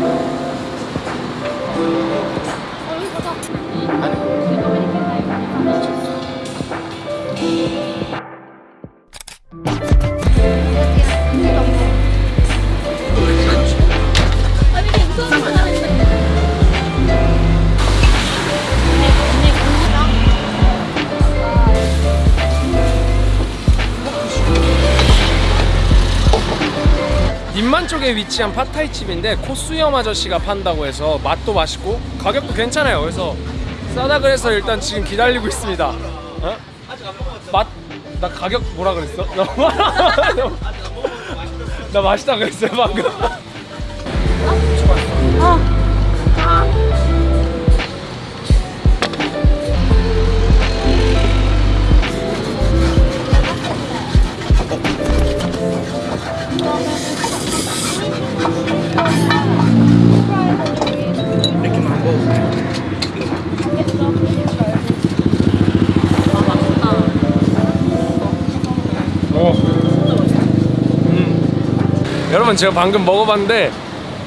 어, 님만 쪽에 위치한 팟타이 집인데 코수염 아저씨가 판다고 해서 맛도 맛있고 가격도 괜찮아요. 그래서 싸다 그래서 일단 지금 기다리고 있습니다. 어? 맛? 나 가격 뭐라 그랬어? 나 맛있다 그랬어요 방금. 음. 여러분 제가 방금 먹어봤는데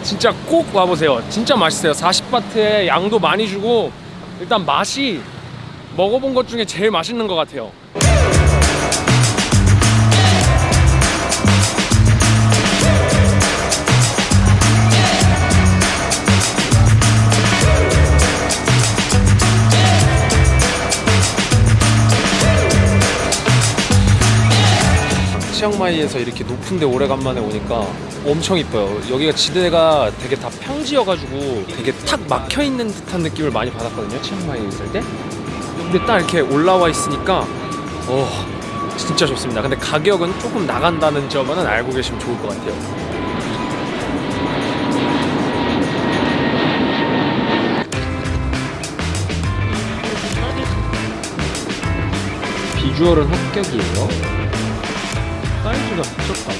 진짜 꼭 와보세요. 진짜 맛있어요. 40바트에 양도 많이 주고 일단 맛이 먹어본 것 중에 제일 맛있는 것 같아요. 치앙마이에서 이렇게 높은데 오래간만에 오니까 엄청 이뻐요. 여기가 지대가 되게 다 평지여가지고 되게 탁 막혀 있는 듯한 느낌을 많이 받았거든요. 치앙마이에 있을 때. 근데 딱 이렇게 올라와 있으니까 어 진짜 좋습니다. 근데 가격은 조금 나간다는 점은 알고 계시면 좋을 것 같아요. 비주얼은 합격이에요. 사이즈가 미쳤다.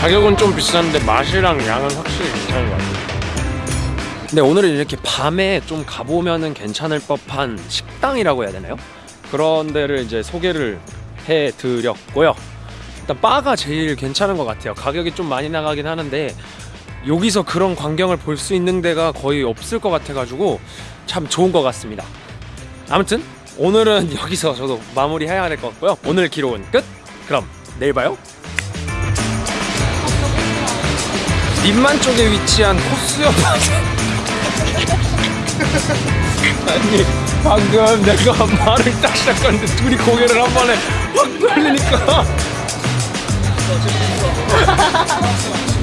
가격은 좀 비싼데 맛이랑 양은 확실히 괜찮은 것 같아요. 근데 오늘은 이렇게 밤에 좀 가보면은 괜찮을 법한 식당이라고 해야 되나요? 그런 데를 이제 소개를 해드렸고요. 일단 바가 제일 괜찮은 것 같아요. 가격이 좀 많이 나가긴 하는데 여기서 그런 광경을 볼 수 있는 데가 거의 없을 것 같아가지고 참 좋은 것 같습니다. 아무튼 오늘은 여기서 저도 마무리해야 될 것 같고요. 오늘 기록은 끝! 그럼 내일 봐요. 민만 쪽에 위치한 코스역 아니 방금 내가 말을 딱 시작하는데 둘이 고개를 한 번에 확 돌리니까.